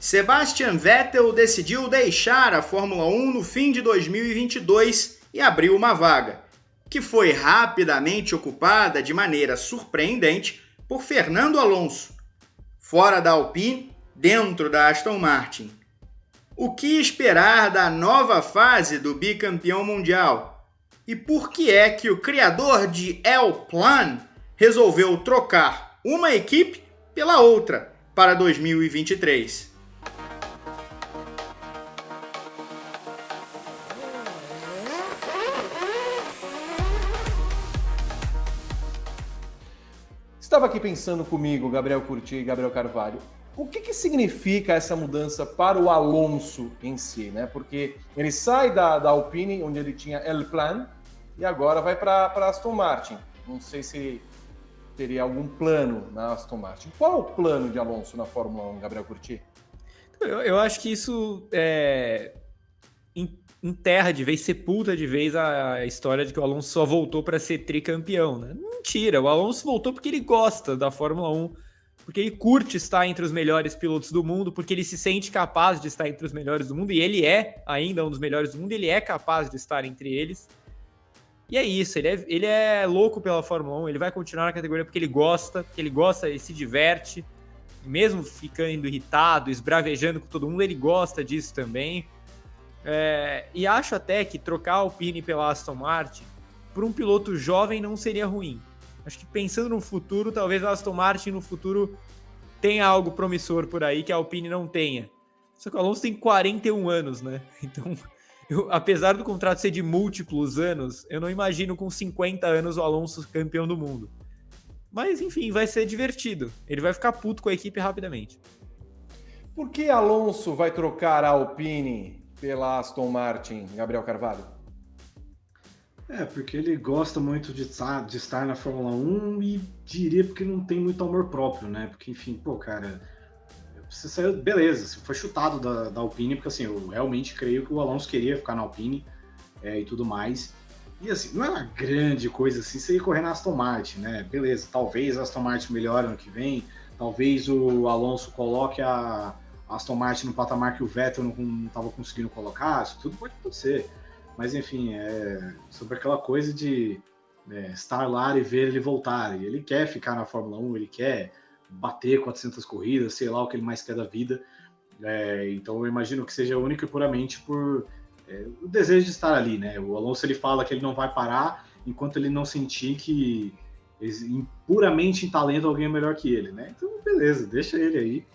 Sebastian Vettel decidiu deixar a Fórmula 1 no fim de 2022 e abriu uma vaga, que foi rapidamente ocupada de maneira surpreendente por Fernando Alonso, fora da Alpine, dentro da Aston Martin. O que esperar da nova fase do bicampeão mundial? E por que é que o criador de El Plan resolveu trocar uma equipe pela outra para 2023? Estava aqui pensando comigo, Gabriel Curti e Gabriel Carvalho, o que, que significa essa mudança para o Alonso em si, né? Porque ele sai da, da Alpine, onde ele tinha El Plan, e agora vai para Aston Martin. Não sei se teria algum plano na Aston Martin. Qual o plano de Alonso na Fórmula 1, Gabriel Curti? Eu, eu acho que isso é, enterra de vez, sepulta de vez a história de que o Alonso só voltou para ser tricampeão. Né? Mentira, o Alonso voltou porque ele gosta da Fórmula 1, porque ele curte estar entre os melhores pilotos do mundo, porque ele se sente capaz de estar entre os melhores do mundo, e ele é ainda um dos melhores do mundo, ele é capaz de estar entre eles. E é isso, ele é, ele é louco pela Fórmula 1, ele vai continuar na categoria porque ele gosta, porque ele gosta, ele se diverte, mesmo ficando irritado, esbravejando com todo mundo, ele gosta disso também. É, e acho até que trocar a Alpine pela Aston Martin para um piloto jovem não seria ruim. Acho que pensando no futuro, talvez a Aston Martin no futuro tenha algo promissor por aí que a Alpine não tenha. Só que o Alonso tem 41 anos, né? Então, eu, apesar do contrato ser de múltiplos anos, eu não imagino com 50 anos o Alonso campeão do mundo. Mas enfim, vai ser divertido. Ele vai ficar puto com a equipe rapidamente. Por que Alonso vai trocar a Alpine pela Aston Martin, Gabriel Carvalho? É, porque ele gosta muito de estar, de estar na Fórmula 1 e diria porque não tem muito amor próprio, né? Porque, enfim, pô, cara, você saiu, beleza, você foi chutado da, da Alpine, porque assim, eu realmente creio que o Alonso queria ficar na Alpine é, e tudo mais. E assim, não é uma grande coisa assim você ir correr na Aston Martin, né? Beleza, talvez a Aston Martin melhore ano que vem, talvez o Alonso coloque a, Aston Martin no patamar que o Vettel não estava conseguindo colocar, isso tudo pode acontecer. Mas enfim, é sobre aquela coisa de é, estar lá e ver ele voltar. E ele quer ficar na Fórmula 1, ele quer bater 400 corridas, sei lá o que ele mais quer da vida. É, então eu imagino que seja único e puramente por é, o desejo de estar ali, né? O Alonso ele fala que ele não vai parar enquanto ele não sentir que puramente em talento alguém é melhor que ele, né? Então beleza, deixa ele aí.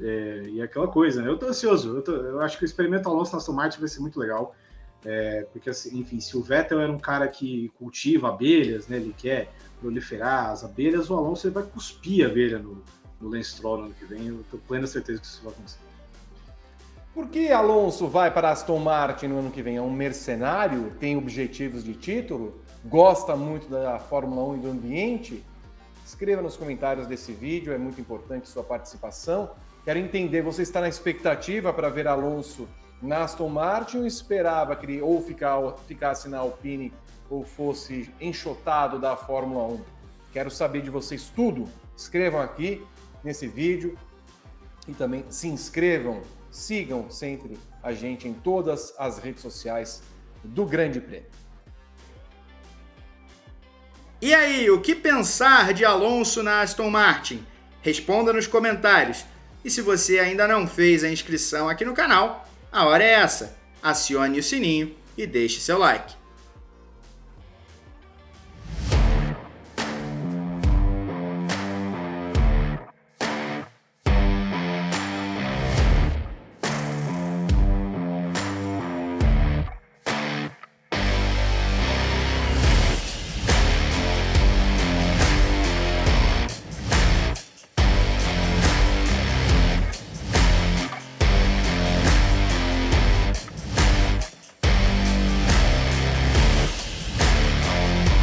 É, e aquela coisa, né? Eu tô ansioso, eu, tô, eu, acho que o experimento Alonso na Aston Martin vai ser muito legal. É, porque, assim, enfim, se o Vettel era um cara que cultiva abelhas, né? Ele quer proliferar as abelhas, o Alonso ele vai cuspir abelha no, no Lance Stroll no ano que vem. Eu tenho plena certeza que isso vai acontecer. Por que Alonso vai para Aston Martin no ano que vem? É um mercenário? Tem objetivos de título? Gosta muito da Fórmula 1 e do ambiente? Escreva nos comentários desse vídeo, é muito importante sua participação. Quero entender, você está na expectativa para ver Alonso na Aston Martin ou esperava que ele ou ficasse na Alpine ou fosse enxotado da Fórmula 1? Quero saber de vocês tudo. Escrevam aqui nesse vídeo e também se inscrevam, sigam sempre a gente em todas as redes sociais do Grande Prêmio. E aí, o que pensar de Alonso na Aston Martin? Responda nos comentários. E se você ainda não fez a inscrição aqui no canal, a hora é essa. Acione o sininho e deixe seu like.